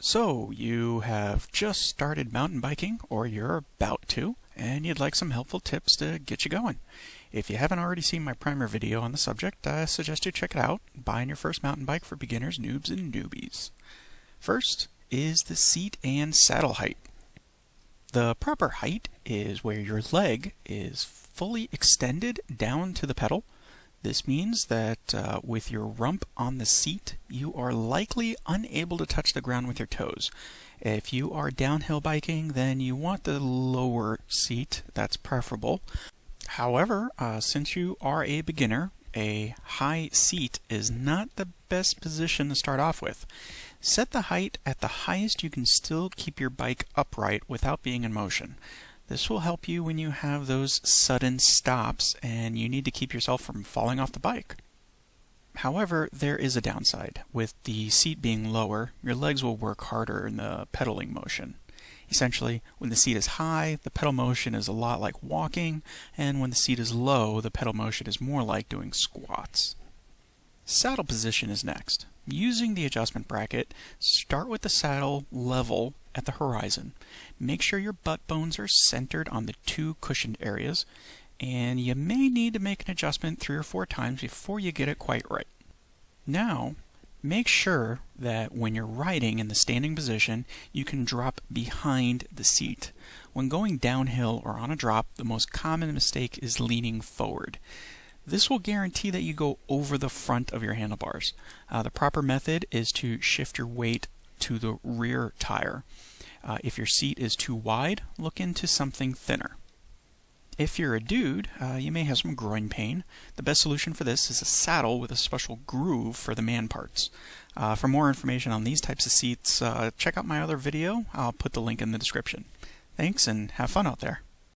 So, you have just started mountain biking, or you're about to, and you'd like some helpful tips to get you going. If you haven't already seen my primer video on the subject, I suggest you check it out, buying your first mountain bike for beginners, noobs, and newbies. First is the seat and saddle height. The proper height is where your leg is fully extended down to the pedal, this means that uh, with your rump on the seat, you are likely unable to touch the ground with your toes. If you are downhill biking, then you want the lower seat, that's preferable. However, uh, since you are a beginner, a high seat is not the best position to start off with. Set the height at the highest you can still keep your bike upright without being in motion. This will help you when you have those sudden stops and you need to keep yourself from falling off the bike. However, there is a downside. With the seat being lower, your legs will work harder in the pedaling motion. Essentially, when the seat is high, the pedal motion is a lot like walking, and when the seat is low, the pedal motion is more like doing squats. Saddle position is next. Using the adjustment bracket, start with the saddle level at the horizon. Make sure your butt bones are centered on the two cushioned areas, and you may need to make an adjustment three or four times before you get it quite right. Now, make sure that when you're riding in the standing position, you can drop behind the seat. When going downhill or on a drop, the most common mistake is leaning forward. This will guarantee that you go over the front of your handlebars. Uh, the proper method is to shift your weight to the rear tire. Uh, if your seat is too wide, look into something thinner. If you're a dude, uh, you may have some groin pain. The best solution for this is a saddle with a special groove for the man parts. Uh, for more information on these types of seats, uh, check out my other video. I'll put the link in the description. Thanks and have fun out there.